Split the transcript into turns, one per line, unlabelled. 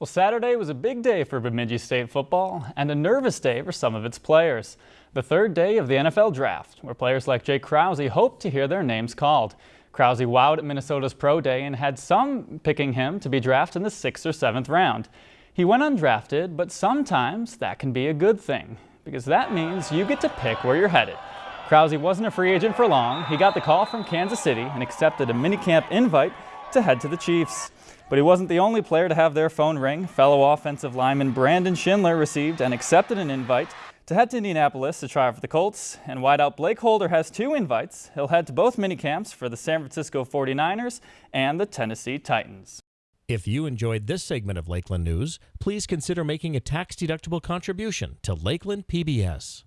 Well, Saturday was a big day for Bemidji State football and a nervous day for some of its players. The third day of the NFL Draft, where players like Jake Krause hoped to hear their names called. Krause wowed at Minnesota's Pro Day and had some picking him to be drafted in the sixth or seventh round. He went undrafted, but sometimes that can be a good thing, because that means you get to pick where you're headed. Krause wasn't a free agent for long. He got the call from Kansas City and accepted a minicamp invite to head to the Chiefs. But he wasn't the only player to have their phone ring. Fellow offensive lineman Brandon Schindler received and accepted an invite to head to Indianapolis to try for the Colts. And wideout Blake Holder has two invites. He'll head to both minicamps for the San Francisco 49ers and the Tennessee Titans.
If you enjoyed this segment of Lakeland News, please consider making a tax-deductible contribution to Lakeland PBS.